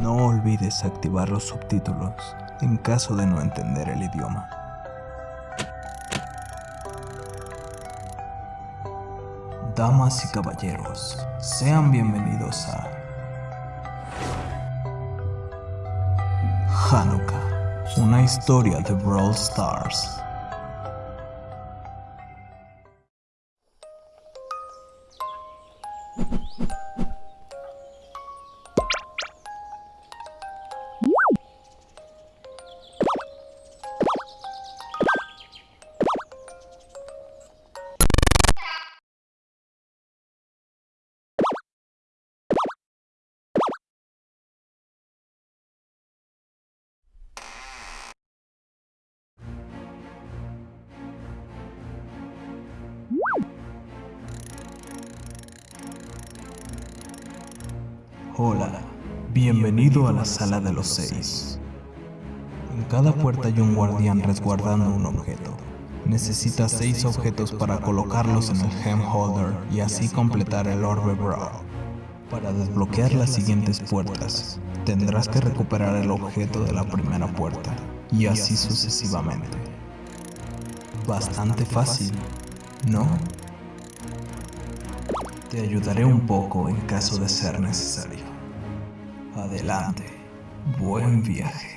No olvides activar los subtítulos en caso de no entender el idioma. Damas y caballeros, sean bienvenidos a Hanukkah, una historia de Brawl Stars. Hola, bienvenido a la sala de los seis. En cada puerta hay un guardián resguardando un objeto. Necesitas seis objetos para colocarlos en el Gem Holder y así completar el Orbe Brawl. Para desbloquear las siguientes puertas, tendrás que recuperar el objeto de la primera puerta, y así sucesivamente. Bastante fácil, ¿no? Te ayudaré un poco en caso de ser necesario. Adelante. Buen viaje.